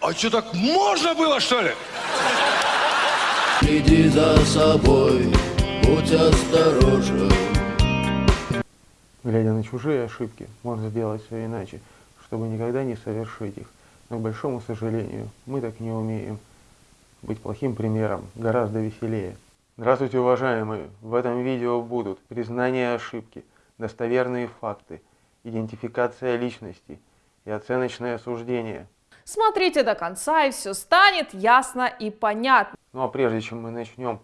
А что, так можно было, что ли? Следи за собой, будь осторожен. Глядя на чужие ошибки, можно сделать все иначе, чтобы никогда не совершить их. Но, к большому сожалению, мы так не умеем. Быть плохим примером гораздо веселее. Здравствуйте, уважаемые! В этом видео будут признание ошибки, достоверные факты, идентификация личности и оценочное суждение. Смотрите до конца, и все станет ясно и понятно. Ну а прежде чем мы начнем,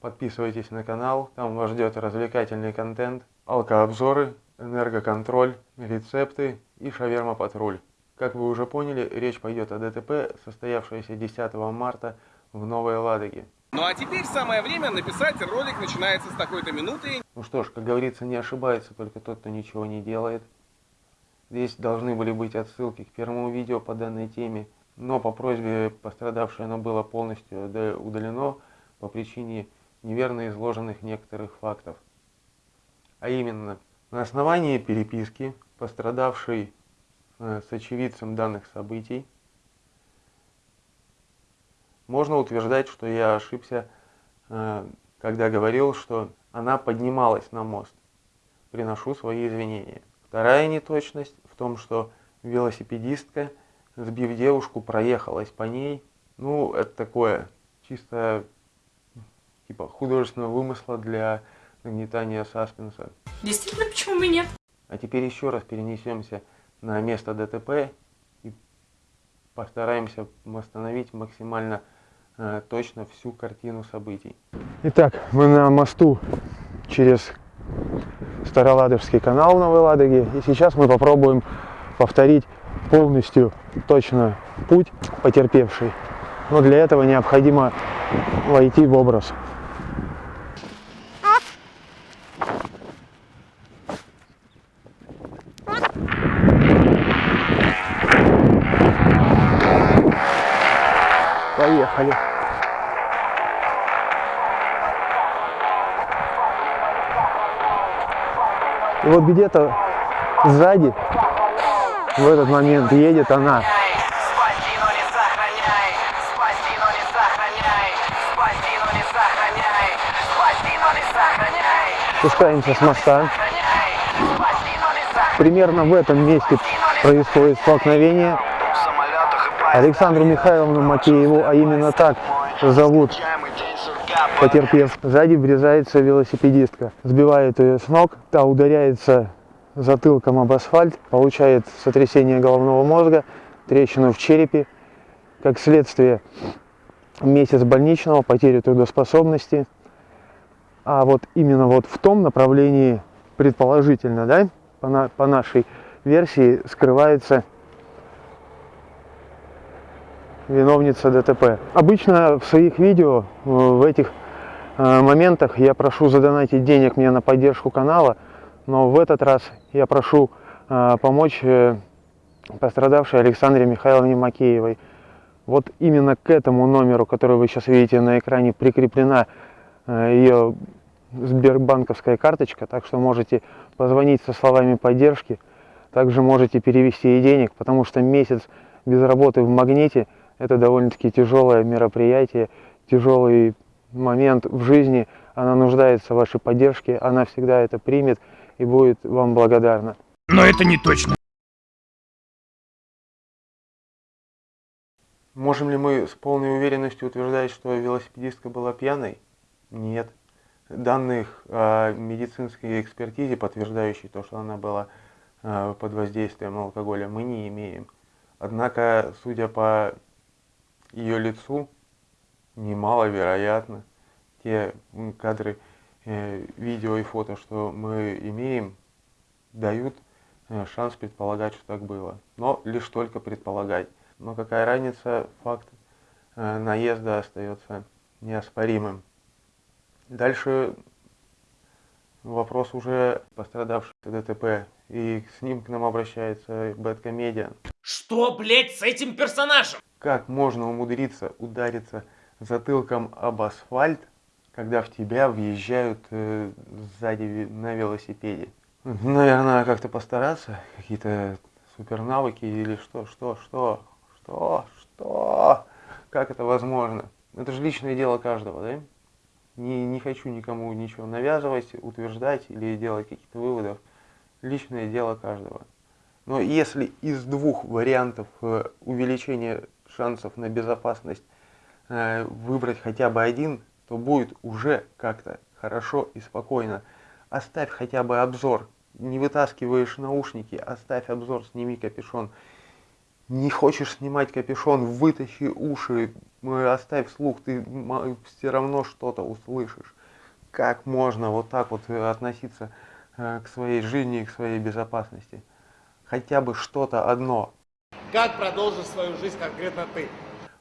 подписывайтесь на канал, там вас ждет развлекательный контент, алкообзоры, энергоконтроль, рецепты и шаверма-патруль. Как вы уже поняли, речь пойдет о ДТП, состоявшееся 10 марта в Новой Ладоге. Ну а теперь самое время написать ролик начинается с такой-то минуты. Ну что ж, как говорится, не ошибается только тот, кто ничего не делает. Здесь должны были быть отсылки к первому видео по данной теме, но по просьбе пострадавшей оно было полностью удалено по причине неверно изложенных некоторых фактов. А именно, на основании переписки пострадавший э, с очевидцем данных событий можно утверждать, что я ошибся, э, когда говорил, что она поднималась на мост. Приношу свои извинения. Вторая неточность в том, что велосипедистка, сбив девушку, проехалась по ней. Ну, это такое чисто типа художественного вымысла для нагнетания саспенса. Действительно, почему бы нет? А теперь еще раз перенесемся на место ДТП и постараемся восстановить максимально э, точно всю картину событий. Итак, мы на мосту через Староладожский канал Новой Ладоге. И сейчас мы попробуем повторить полностью точно путь потерпевший. Но для этого необходимо войти в образ. Поехали. И вот где-то сзади в этот момент едет она. Спускаемся с моста. Примерно в этом месте происходит столкновение. Александру Михайловну Макееву, а именно так зовут потерпев. Сзади врезается велосипедистка, сбивает ее с ног, та ударяется затылком об асфальт, получает сотрясение головного мозга, трещину в черепе, как следствие месяц больничного, потерю трудоспособности. А вот именно вот в том направлении, предположительно, да, по, на, по нашей версии, скрывается виновница ДТП. Обычно в своих видео в этих моментах я прошу задонатить денег мне на поддержку канала, но в этот раз я прошу э, помочь пострадавшей Александре Михайловне Макеевой. Вот именно к этому номеру, который вы сейчас видите на экране, прикреплена ее сбербанковская карточка, так что можете позвонить со словами поддержки, также можете перевести ей денег, потому что месяц без работы в магните – это довольно-таки тяжелое мероприятие, тяжелый момент в жизни. Она нуждается в вашей поддержке, она всегда это примет и будет вам благодарна. Но это не точно. Можем ли мы с полной уверенностью утверждать, что велосипедистка была пьяной? Нет. Данных о медицинской экспертизе, подтверждающей то, что она была э, под воздействием алкоголя, мы не имеем. Однако, судя по ее лицу немаловероятно те кадры э, видео и фото, что мы имеем, дают э, шанс предполагать, что так было. Но лишь только предполагать. Но какая разница, факт э, наезда остается неоспоримым. Дальше вопрос уже пострадавший ДТП. И с ним к нам обращается Бэткомедиан. Что, блять, с этим персонажем? Как можно умудриться удариться затылком об асфальт, когда в тебя въезжают э, сзади на велосипеде? Наверное, как-то постараться, какие-то супер навыки или что, что, что, что, что, как это возможно? Это же личное дело каждого, да? Не, не хочу никому ничего навязывать, утверждать или делать каких-то выводов. Личное дело каждого. Но если из двух вариантов э, увеличения шансов на безопасность э, выбрать хотя бы один, то будет уже как-то хорошо и спокойно. Оставь хотя бы обзор. Не вытаскиваешь наушники, оставь обзор, сними капюшон. Не хочешь снимать капюшон, вытащи уши, э, оставь слух, ты все равно что-то услышишь. Как можно вот так вот э, относиться э, к своей жизни к своей безопасности? Хотя бы что-то одно. Как продолжишь свою жизнь конкретно ты?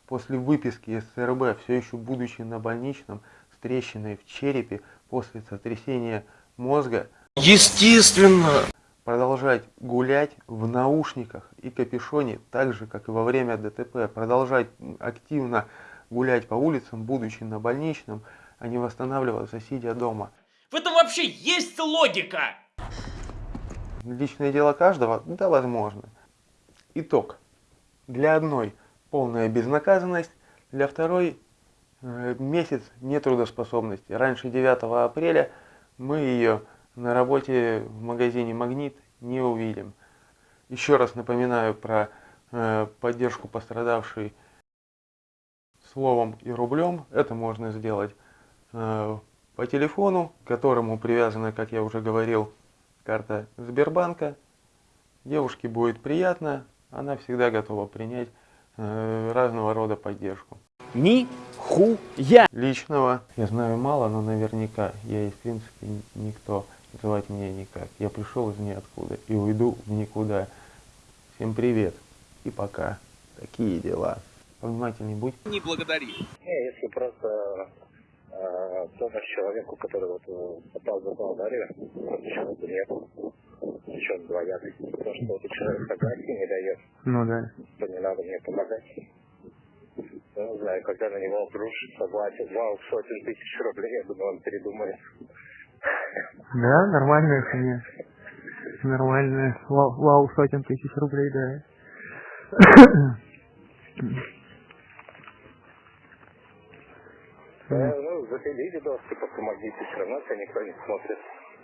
После выписки из СРБ, все еще будучи на больничном, с трещиной в черепе, после сотрясения мозга, Естественно. продолжать гулять в наушниках и капюшоне, так же, как и во время ДТП, продолжать активно гулять по улицам, будучи на больничном, а не восстанавливаться, сидя дома. В этом вообще есть логика? Личное дело каждого? Да, возможно. Итог. Для одной полная безнаказанность, для второй э, месяц нетрудоспособности. Раньше 9 апреля мы ее на работе в магазине «Магнит» не увидим. Еще раз напоминаю про э, поддержку пострадавшей словом и рублем. Это можно сделать э, по телефону, к которому привязана, как я уже говорил, карта Сбербанка. Девушке будет приятно, она всегда готова принять разного рода поддержку. Ни хуя. Личного я знаю мало, но наверняка я есть в принципе никто. Звать меня никак. Я пришел из ниоткуда и уйду в никуда. Всем привет и пока. Такие дела. Повнимательней будь. Не благодари. Не, если просто э, помощь человеку, который вот э, попал в аварию, почему бы нет? Причем двоякий. Потому что вот человек согласия не дает, Ну да. то не надо мне помогать. Ну, не знаю, когда на него обрушится согласие, вау, сотен тысяч рублей, я думаю, он передумает. Да, нормальная цена. Нормальная. Вау, вау, сотен тысяч рублей, да. Ну, запили видос, типа, помогите, все равно тебя никто не смотрит.